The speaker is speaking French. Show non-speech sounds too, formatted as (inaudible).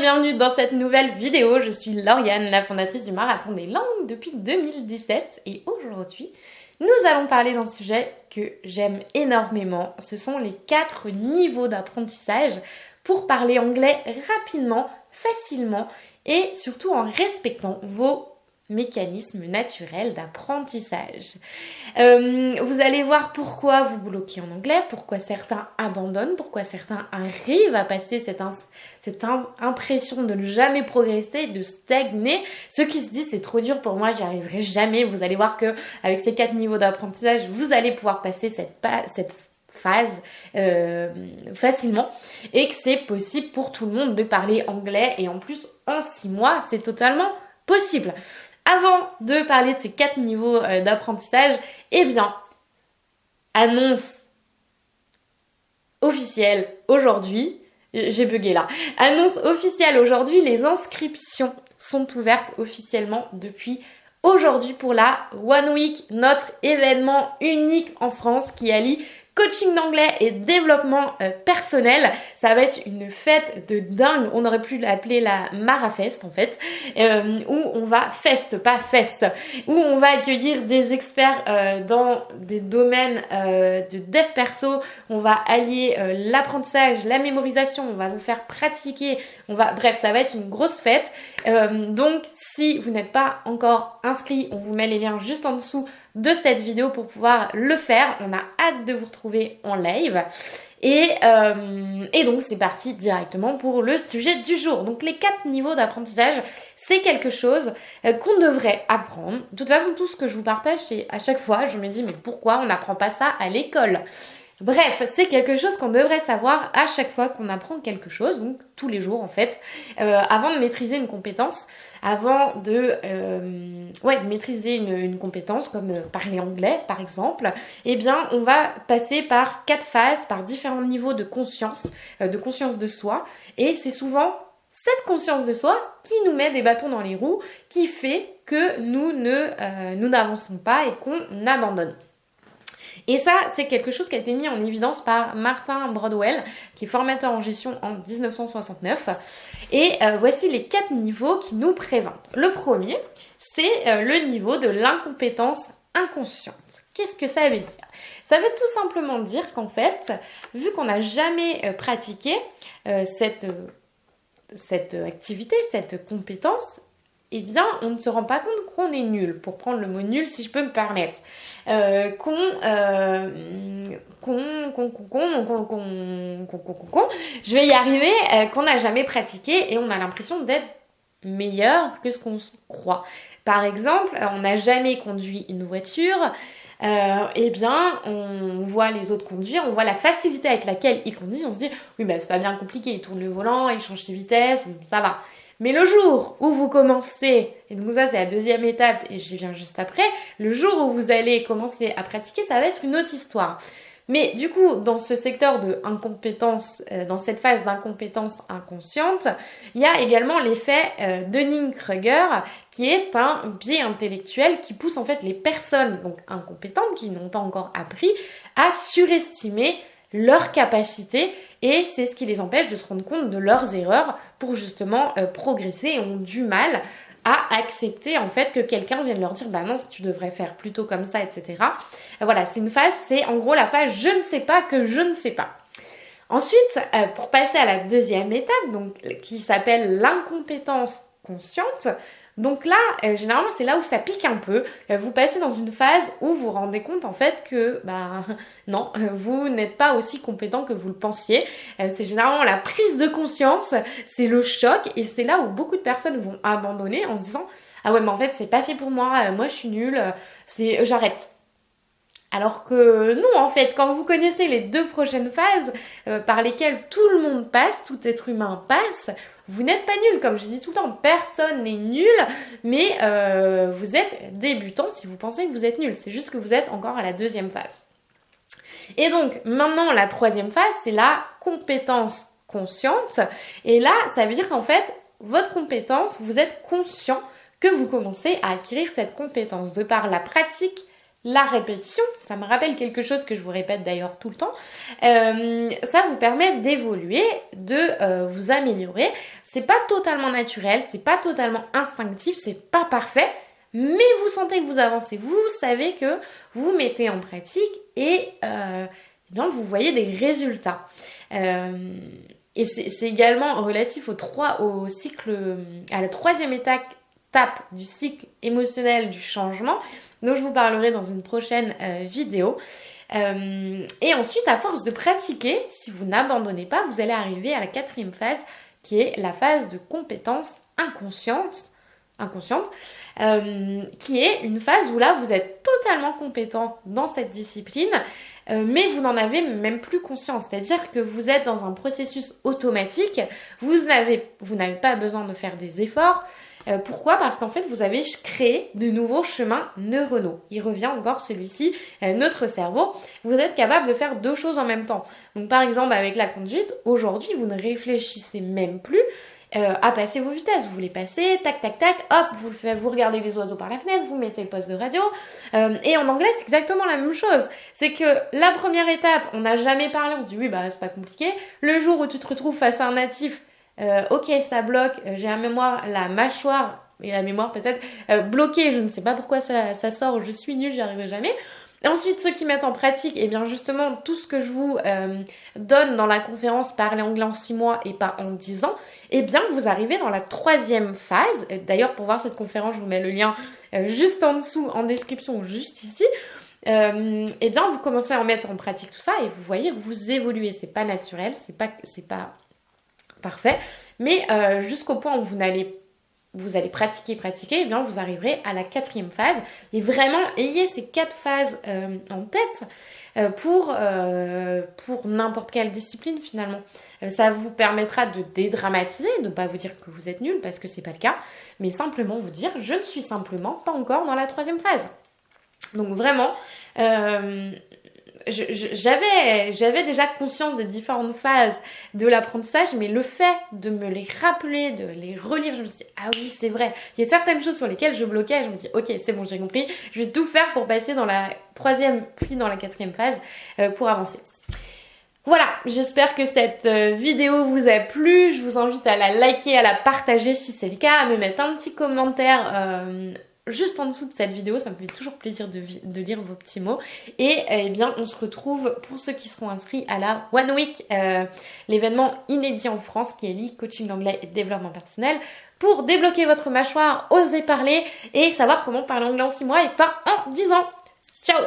bienvenue dans cette nouvelle vidéo. Je suis Lauriane, la fondatrice du Marathon des Langues depuis 2017 et aujourd'hui, nous allons parler d'un sujet que j'aime énormément. Ce sont les quatre niveaux d'apprentissage pour parler anglais rapidement, facilement et surtout en respectant vos mécanisme naturel d'apprentissage. Euh, vous allez voir pourquoi vous bloquez en anglais, pourquoi certains abandonnent, pourquoi certains arrivent à passer cette, impression de ne jamais progresser, de stagner. Ceux qui se disent c'est trop dur pour moi, j'y arriverai jamais. Vous allez voir que avec ces quatre niveaux d'apprentissage, vous allez pouvoir passer cette, cette phase euh, facilement et que c'est possible pour tout le monde de parler anglais et en plus en six mois, c'est totalement possible. Avant de parler de ces quatre niveaux euh, d'apprentissage, eh bien, annonce officielle aujourd'hui, j'ai bugué là, annonce officielle aujourd'hui, les inscriptions sont ouvertes officiellement depuis aujourd'hui pour la One Week, notre événement unique en France qui allie coaching d'anglais et développement euh, personnel. Ça va être une fête de dingue. On aurait pu l'appeler la Marafest en fait, euh, où on va fest, pas fest, où on va accueillir des experts euh, dans des domaines de dev perso. On va allier l'apprentissage, la mémorisation. On va vous faire pratiquer. On va, bref, ça va être une grosse fête. donc, si vous n'êtes pas encore inscrit, on vous met les liens juste en dessous de cette vidéo pour pouvoir le faire. On a hâte de vous retrouver en live. Et, euh, et donc c'est parti directement pour le sujet du jour. Donc les quatre niveaux d'apprentissage, c'est quelque chose euh, qu'on devrait apprendre. De toute façon, tout ce que je vous partage, c'est à chaque fois, je me dis mais pourquoi on n'apprend pas ça à l'école? Bref, c'est quelque chose qu'on devrait savoir à chaque fois qu'on apprend quelque chose, donc tous les jours en fait, euh, avant de maîtriser une compétence, avant de, euh, ouais, maîtriser une, compétence comme euh, parler anglais par exemple, eh bien on va passer par quatre phases, par différents niveaux de conscience, de conscience de soi, et c'est souvent cette conscience de soi qui nous met des bâtons dans les roues, qui fait que nous ne, nous n'avançons pas et qu'on abandonne. Et ça, c'est quelque chose qui a été mis en évidence par Martin Broadwell, qui est formateur en gestion en 1969. Et euh, voici les quatre niveaux qui nous présentent. Le premier, c'est euh, le niveau de l'incompétence inconsciente. Qu'est-ce que ça veut dire? Ça veut tout simplement dire qu'en fait, vu qu'on n'a jamais euh, pratiqué cette activité, cette compétence, eh bien, on ne se rend pas compte qu'on est nul, pour prendre le mot nul si je peux me permettre. Euh, qu'on, qu'on, qu'on, qu'on, je vais y arriver, euh, qu'on n'a jamais pratiqué et on a l'impression d'être meilleur que ce qu'on croit. Par exemple, on n'a jamais conduit une voiture, euh, eh bien, on voit les autres conduire, on voit la facilité avec laquelle ils conduisent, on se dit, oui, bah, c'est pas bien compliqué, ils tournent le volant, ils changent de vitesse, ça va. Mais le jour où vous commencez, et donc ça c'est la deuxième étape et j'y viens juste après, le jour où vous allez commencer à pratiquer, ça va être une autre histoire. Mais du coup, dans ce secteur de incompétence, euh, dans cette phase d'incompétence inconsciente, il y a également l'effet euh, Dunning-Kruger, qui est un biais intellectuel qui pousse en fait les personnes donc incompétentes, qui n'ont pas encore appris, à surestimer leur capacité et c'est ce qui les empêche de se rendre compte de leurs erreurs pour justement euh, progresser et ont du mal à accepter en fait que quelqu'un vienne leur dire bah non tu devrais faire plutôt comme ça etc. Euh, voilà c'est une phase c'est en gros la phase je ne sais pas que je ne sais pas. Ensuite euh, pour passer à la deuxième étape donc qui s'appelle l'incompétence consciente donc là, euh, généralement, c'est là où ça pique un peu. Euh, vous passez dans une phase où vous vous rendez compte en fait que, bah (laughs) non, euh, vous n'êtes pas aussi compétent que vous le pensiez. c'est généralement la prise de conscience, c'est le choc, et c'est là où beaucoup de personnes vont abandonner en se disant ah ouais mais en fait c'est pas fait pour moi, moi je suis nulle, c'est j'arrête. Alors que non, en fait, quand vous connaissez les deux prochaines phases par lesquelles tout le monde passe, tout être humain passe, vous n'êtes pas nul, comme je dis tout le temps, personne n'est nul, mais euh, vous êtes débutant si vous pensez que vous êtes nul. C'est juste que vous êtes encore à la deuxième phase. Et donc maintenant, la troisième phase, c'est la compétence consciente. Et là, ça veut dire qu'en fait, votre compétence, vous êtes conscient que vous commencez à acquérir cette compétence de par la pratique, la répétition, ça me rappelle quelque chose que je vous répète d'ailleurs tout le temps, euh, ça vous permet d'évoluer, de euh, vous améliorer. C'est pas totalement naturel, c'est pas totalement instinctif, c'est pas parfait, mais vous sentez que vous avancez, vous savez que vous mettez en pratique et euh, eh vous voyez des résultats. et c'est également relatif au, 3, au cycle, à la troisième étape du cycle émotionnel du changement, dont je vous parlerai dans une prochaine euh, vidéo. Euh, et ensuite, à force de pratiquer, si vous n'abandonnez pas, vous allez arriver à la quatrième phase, qui est la phase de compétence inconsciente, inconsciente euh, qui est une phase où là, vous êtes totalement compétent dans cette discipline, mais vous n'en avez même plus conscience. C'est-à-dire que vous êtes dans un processus automatique, vous n'avez vous pas besoin de faire des efforts, euh, pourquoi? Parce qu'en fait, vous avez créé de nouveaux chemins neuronaux. Il revient encore celui-ci, euh, notre cerveau. Vous êtes capable de faire deux choses en même temps. Donc par exemple, avec la conduite, aujourd'hui, vous ne réfléchissez même plus euh, à passer vos vitesses. Vous les passez, tac, tac, tac, hop, vous, le faites, vous regardez les oiseaux par la fenêtre, vous mettez le poste de radio. et en anglais, c'est exactement la même chose. C'est que la première étape, on n'a jamais parlé, on se dit oui, bah c'est pas compliqué. Le jour où tu te retrouves face à un natif euh, ok, ça bloque, euh, j'ai la mémoire, la mâchoire et la mémoire peut-être euh, bloquée, je ne sais pas pourquoi ça, sort, je suis nulle, j'y arriverai jamais. ensuite, ceux qui mettent en pratique, et eh bien justement, tout ce que je vous donne dans la conférence Parler anglais en 6 mois et pas en 10 ans, et eh bien vous arrivez dans la troisième phase. D'ailleurs, pour voir cette conférence, je vous mets le lien juste en dessous, en description, juste ici. et eh bien vous commencez à en mettre en pratique tout ça et vous voyez que vous évoluez. C'est pas naturel, c'est pas, c'est pas parfait. Mais euh, jusqu'au point où vous allez vous allez pratiquer, pratiquer, et eh bien vous arriverez à la quatrième phase. Et vraiment, ayez ces quatre phases euh, en tête euh, pour, pour n'importe quelle discipline finalement. ça vous permettra de dédramatiser, de ne pas vous dire que vous êtes nul parce que c'est pas le cas, mais simplement vous dire je ne suis simplement pas encore dans la troisième phase. Donc vraiment, j'avais j'avais déjà conscience des différentes phases de l'apprentissage, mais le fait de me les rappeler, de les relire, je me suis dit ah oui c'est vrai. Il y a certaines choses sur lesquelles je bloquais, je me dis ok c'est bon j'ai compris, je vais tout faire pour passer dans la troisième puis dans la quatrième phase euh, pour avancer. Voilà, j'espère que cette euh, vidéo vous a plu. Je vous invite à la liker, à la partager si c'est le cas, à me mettre un petit commentaire euh, juste en dessous de cette vidéo, ça me fait toujours plaisir de, lire vos petits mots. Et eh bien, on se retrouve pour ceux qui seront inscrits à la One Week, euh, l'événement inédit en France qui est l'e coaching anglais et développement personnel, pour débloquer votre mâchoire, oser parler et savoir comment parler anglais en 6 mois et pas en 10 ans. Ciao